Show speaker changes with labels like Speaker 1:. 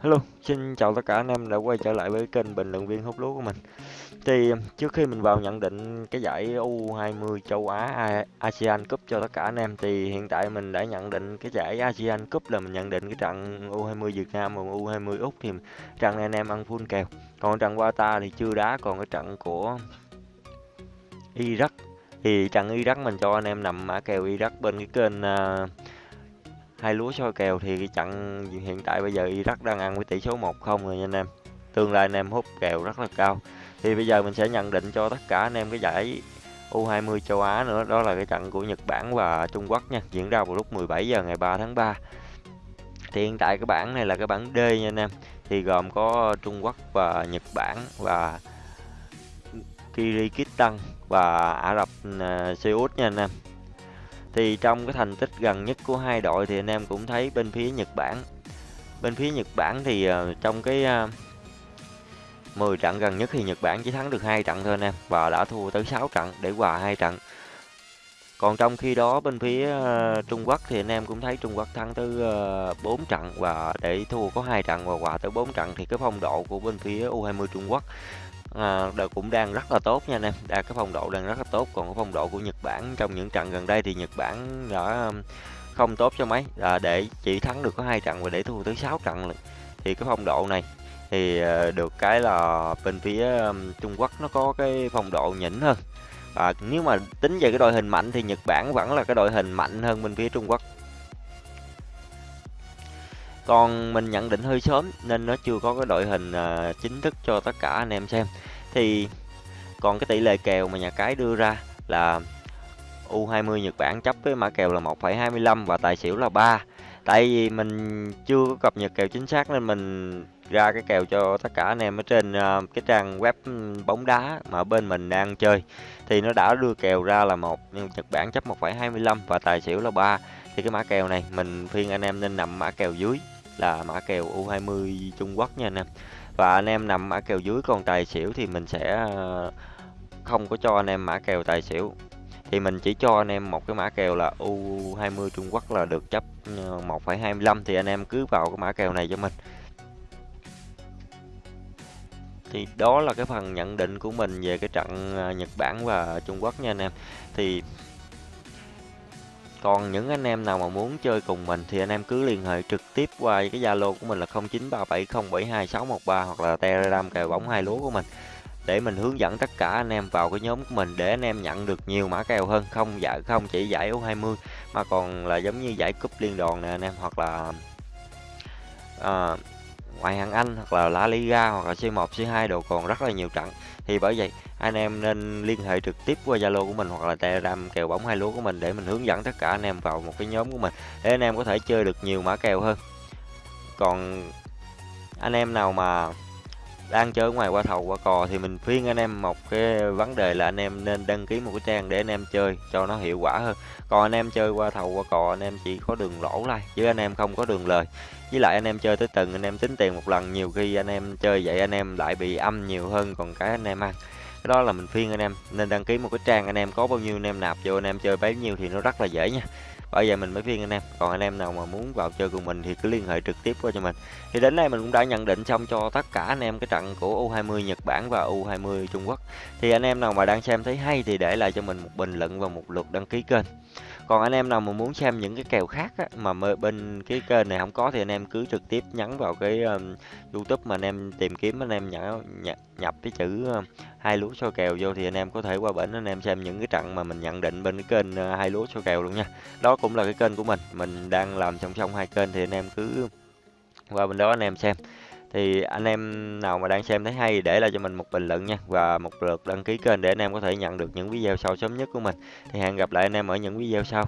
Speaker 1: Hello, xin chào tất cả anh em đã quay trở lại với kênh bình luận viên hút lúa của mình. Thì trước khi mình vào nhận định cái giải U20 châu Á ASEAN Cup cho tất cả anh em thì hiện tại mình đã nhận định cái giải ASEAN Cup là mình nhận định cái trận U20 Việt Nam và U20 Úc thì trận này anh em ăn full kèo. Còn trận Qatar thì chưa đá, còn cái trận của Iraq thì trận Iraq mình cho anh em nằm mã kèo Iraq bên cái kênh uh, hai lúa soi kèo thì cái trận hiện tại bây giờ Iraq đang ăn với tỷ số 1-0 rồi nha anh em. Tương lai anh em hút kèo rất là cao. Thì bây giờ mình sẽ nhận định cho tất cả anh em cái giải U20 châu Á nữa, đó là cái trận của Nhật Bản và Trung Quốc nha, diễn ra vào lúc 17 giờ ngày 3 tháng 3 thì hiện tại cái bảng này là cái bảng D nha anh em. Thì gồm có Trung Quốc và Nhật Bản và Kyrgyzstan và Ả Rập à, Xê Út nha anh em thì trong cái thành tích gần nhất của hai đội thì anh em cũng thấy bên phía Nhật Bản. Bên phía Nhật Bản thì uh, trong cái ờ, uh, 10 trận gần nhất thì Nhật Bản chỉ thắng được hai trận thôi anh em và đã thua tới 6 trận để hòa hai trận. Còn trong khi đó bên phía uh, Trung Quốc thì anh em cũng thấy Trung Quốc thắng tới uh, 4 trận và để thua có hai trận và hòa tới 4 trận thì cái phong độ của bên phía U20 Trung Quốc à, cũng đang rất là tốt nha anh em. Đa cái phong độ đang rất là tốt. Còn cái phong độ của Nhật Bản trong những trận gần đây thì Nhật Bản đã không tốt cho mấy. À, để chỉ thắng được có hai trận và để thua tới 6 trận thì cái phong độ này thì ờ, được cái là bên phía Trung Quốc nó có cái phong độ nhỉnh hơn. À, nếu mà tính về cái đội hình mạnh thì Nhật Bản vẫn là cái đội hình mạnh hơn bên phía Trung Quốc còn mình nhận định hơi sớm nên nó chưa có cái đội hình uh, chính thức cho tất cả anh em xem. Thì còn cái tỷ lệ kèo mà nhà cái đưa ra là U20 Nhật Bản chấp với mã kèo là 1,25 và tài xỉu là 3 tại vì mình chưa có cập nhật kèo chính xác nên mình ra cái kèo cho tất cả anh em ở trên uh, cái trang web bóng đá mà bên mình đang chơi. Thì nó đã đưa kèo ra là một Nhật Bản chấp 1,25 và tài xỉu là 3 thì cái mã kèo này mình khuyên anh em nên nằm mã kèo dưới là mã kèo U20 Trung Quốc nha anh em. Và anh em nằm mã kèo dưới còn tài xỉu thì mình sẽ ờ, không có cho anh em mã kèo tài xỉu. Thì mình chỉ cho anh em một cái mã kèo là U20 Trung Quốc là được chấp ờ, 1,25 thì anh em cứ vào cái mã kèo này cho mình. Thì đó là cái phần nhận định của mình về cái trận ờ, Nhật Bản và Trung Quốc nha anh em. Thì còn những anh em nào mà muốn chơi cùng mình thì anh em cứ liên hệ trực tiếp qua cái Zalo của mình là 0937072613 hoặc là Telegram kèo bóng hai lúa của mình. Để mình hướng dẫn tất cả anh em vào cái nhóm của mình để anh em nhận được nhiều mã kèo hơn. Không giải không chỉ giải U20 mà còn là giống như giải cúp liên đoàn nè anh em hoặc là à, ngoại hạng Anh hoặc là La Liga hoặc là C1 C2 đồ còn rất là nhiều trận. Thì bởi vậy, anh em nên liên hệ trực tiếp qua Zalo của mình hoặc là Telegram kèo bóng hai lúa của mình để mình hướng dẫn tất cả anh em vào một cái nhóm của mình để anh em có thể chơi được nhiều mã kèo hơn. Còn anh em nào mà đang chơi ngoài qua thầu qua cò thì mình khuyên anh em một cái vấn đề là anh em nên đăng ký một cái trang để anh em chơi cho nó hiệu quả hơn còn anh em chơi qua thầu qua cò anh em chỉ có đường lỗ thôi chứ anh em không có đường lời với lại anh em chơi tới từng anh em tính tiền một lần nhiều khi anh em chơi vậy anh em lại bị âm nhiều hơn còn cái anh em ăn cái đó là mình khuyên anh em nên đăng ký một cái trang anh em có bao nhiêu anh em nạp vô anh em chơi bấy nhiêu thì nó rất là dễ nha bởi vậy mình mới khuyên anh em. Còn anh em nào mà muốn vào chơi cùng mình thì cứ liên hệ trực tiếp qua cho mình. Thì đến đây mình cũng đã nhận định xong cho tất cả anh em cái trận của U20 Nhật Bản và U20 Trung Quốc. Thì anh em nào mà đang xem thấy hay thì để lại cho mình một bình luận và một lượt đăng ký kênh. Còn anh em nào mà muốn xem những cái kèo khác á, mà bên cái kênh này không có thì anh em cứ trực tiếp nhấn vào cái um, YouTube mà anh em tìm kiếm anh em nhả nhập, nhập cái chữ um, hai lúa soi kèo vô thì anh em có thể qua bển anh em xem những cái trận mà mình nhận định bên cái kênh uh, hai lúa soi kèo luôn nha. Đó đó cũng là cái kênh của mình. Mình đang làm song song hai kênh thì anh em cứ qua bên đó anh em xem. Thì anh em nào mà đang xem thấy hay để lại cho mình một bình luận nha, và một lượt đăng ký kênh để anh em có thể nhận được những video sau sớm nhất của mình. Thì hẹn gặp lại anh em ở những video sau.